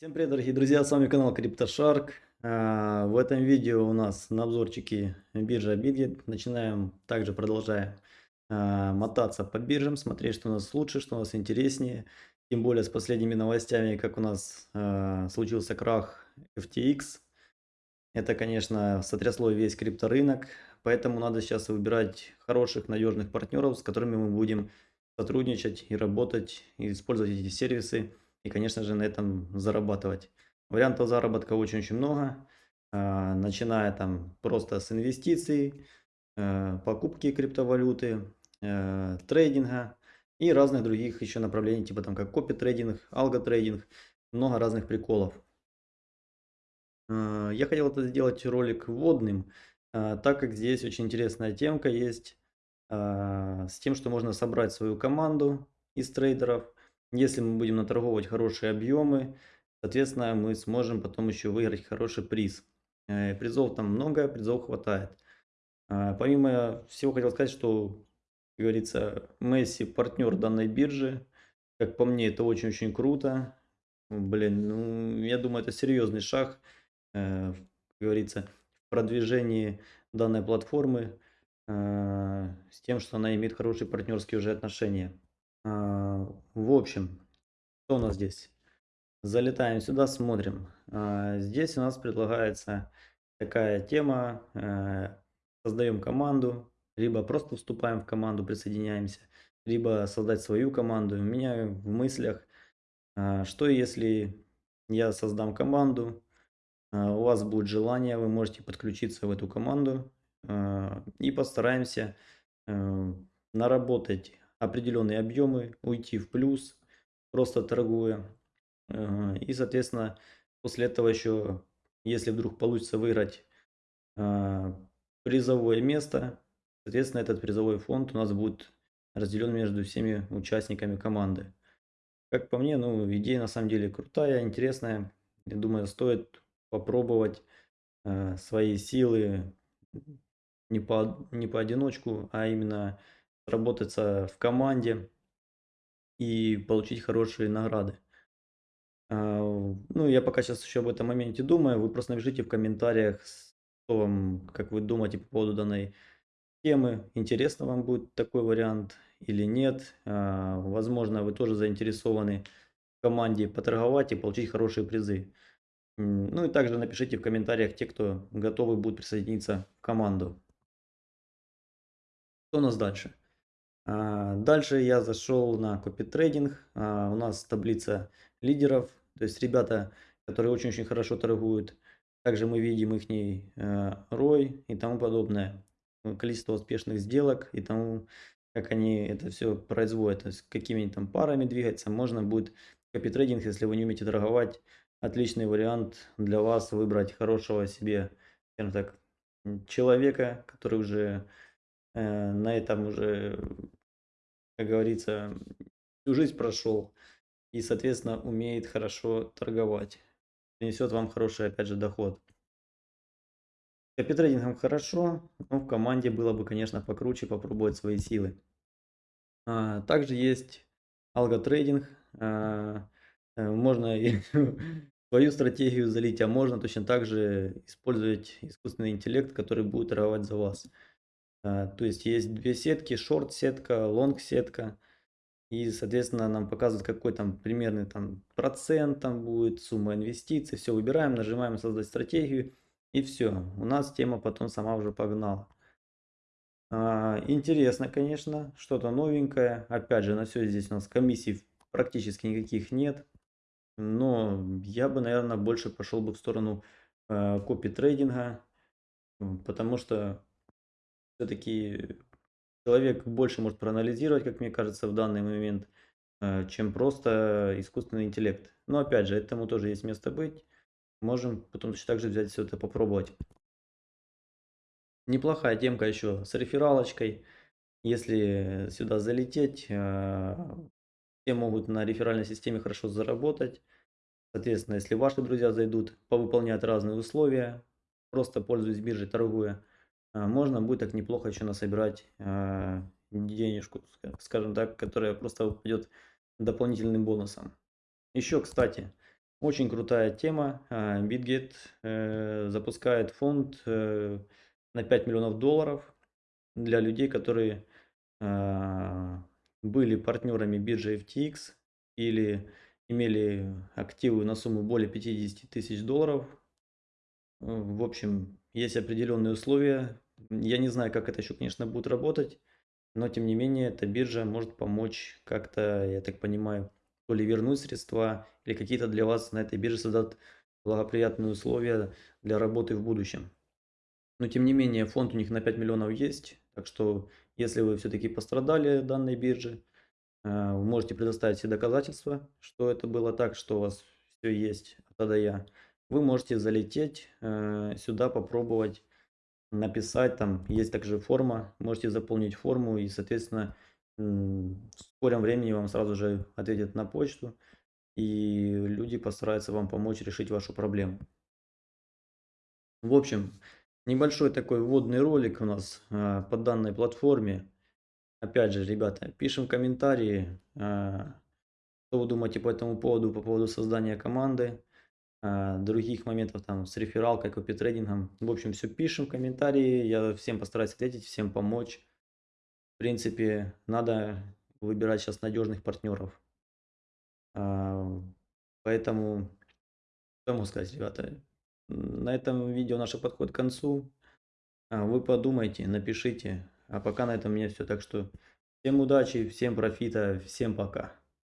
Всем привет, дорогие друзья, с вами канал CryptoShark. А, в этом видео у нас на обзорчике биржа Bitget. Начинаем, также продолжаем а, мотаться по биржам, смотреть, что у нас лучше, что у нас интереснее. Тем более с последними новостями, как у нас а, случился крах FTX. Это, конечно, сотрясло весь крипторынок, поэтому надо сейчас выбирать хороших, надежных партнеров, с которыми мы будем сотрудничать и работать, и использовать эти сервисы и, конечно же, на этом зарабатывать. Вариантов заработка очень-очень много, а, начиная там просто с инвестиций, э, покупки криптовалюты, э, трейдинга и разных других еще направлений, типа там как копи трейдинг, алго трейдинг, много разных приколов. Э, я хотел это сделать ролик вводным, так как здесь очень интересная темка есть с тем, что можно собрать свою команду из трейдеров – если мы будем наторговывать хорошие объемы, соответственно, мы сможем потом еще выиграть хороший приз. Э, призов там много, призов хватает. А, помимо всего хотел сказать, что, как говорится, Месси партнер данной биржи. Как по мне, это очень-очень круто. Блин, ну, я думаю, это серьезный шаг, э, как говорится, в продвижении данной платформы э, с тем, что она имеет хорошие партнерские уже отношения. А, в общем, что у нас здесь? Залетаем сюда, смотрим. А, здесь у нас предлагается такая тема. Э, создаем команду, либо просто вступаем в команду, присоединяемся, либо создать свою команду. У меня в мыслях, а, что если я создам команду, у вас будет желание, вы можете подключиться в эту команду и постараемся э, наработать определенные объемы, уйти в плюс, просто торгуя. И, соответственно, после этого еще, если вдруг получится выиграть а, призовое место, соответственно, этот призовой фонд у нас будет разделен между всеми участниками команды. Как по мне, ну, идея на самом деле крутая, интересная. Я думаю, стоит попробовать э, свои силы не по, не поодиночку, а именно работаться в команде и получить хорошие награды. А, ну, я пока сейчас еще об этом моменте думаю. Вы просто напишите в комментариях, что вам, как вы думаете по поводу данной темы. Интересно вам будет такой вариант или нет. А, возможно, вы тоже заинтересованы в команде поторговать и получить хорошие призы. Ну и также напишите в комментариях те, кто готовы будут присоединиться в команду. Что у нас дальше? А, дальше я зашел на копитрейдинг. А, у нас таблица лидеров, то есть ребята, которые очень-очень хорошо торгуют. Также мы видим их ROI э, и тому подобное. Количество успешных сделок и тому, как они это все производят. То есть какими там парами двигаться. Можно будет копитрейдинг, если вы не умеете торговать. Отличный вариант для вас выбрать хорошего себе, так, человека, который уже э, на этом уже как говорится, всю жизнь прошел и, соответственно, умеет хорошо торговать. Принесет вам хороший, опять же, доход. Копитрейдингом хорошо, но в команде было бы, конечно, покруче попробовать свои силы. А, также есть алготрейдинг. А, э, можно и свою стратегию залить, а можно точно так же использовать искусственный интеллект, который будет торговать за вас. А, то есть есть две сетки, шорт-сетка, лонг-сетка. И, соответственно, нам показывают, какой там примерный там процент там будет, сумма инвестиций. Все выбираем, нажимаем создать стратегию. И все. У нас тема потом сама уже погнала. А, интересно, конечно, что-то новенькое. Опять же, на все здесь у нас комиссий практически никаких нет. Но я бы, наверное, больше пошел бы в сторону э, копи трейдинга. Потому что все-таки человек больше может проанализировать, как мне кажется, в данный момент, э, чем просто искусственный интеллект. Но опять же, этому тоже есть место быть. Можем потом точно так же взять все это попробовать. Неплохая темка еще с рефералочкой. Если сюда залететь, э, все могут на реферальной системе хорошо заработать. Соответственно, если ваши друзья зайдут, повыполняют разные условия, просто пользуясь биржей, торгуя, можно будет так неплохо еще насобирать а, денежку, скажем так, которая просто упадет дополнительным бонусом. Еще, кстати, Очень крутая тема. А, BitGet э, запускает фонд э, на 5 миллионов долларов для людей, которые а, были партнерами биржи FTX или имели активы на сумму более 50 тысяч долларов. В общем, есть определенные условия. Я не знаю, как это еще, конечно, будет работать, но тем не менее, эта биржа может помочь как-то, я так понимаю, то ли вернуть средства, или какие-то для вас на этой бирже создать благоприятные условия для работы в будущем. Но тем не менее, фонд у них на 5 миллионов есть, так что если вы все-таки пострадали данной бирже, э, вы можете предоставить все доказательства, что это было так, что у вас все есть А до Я. Вы можете залететь э, сюда, попробовать написать, там есть также форма, можете заполнить форму и, соответственно, в скором времени вам сразу же ответят на почту, и люди постараются вам помочь решить вашу проблему. В общем, небольшой такой вводный ролик у нас а, по данной платформе. Опять же, ребята, пишем комментарии, а, что вы думаете по этому поводу, по поводу создания команды, других моментов там с рефералкой, копитрейдингом. В общем, все пишем комментарии, я всем постараюсь ответить, всем помочь. В принципе, надо выбирать сейчас надежных партнеров. А, поэтому, что могу сказать, ребята, на этом видео наше подходит к концу. А, вы подумайте, напишите. А пока на этом у меня все. Так что всем удачи, всем профита, всем пока.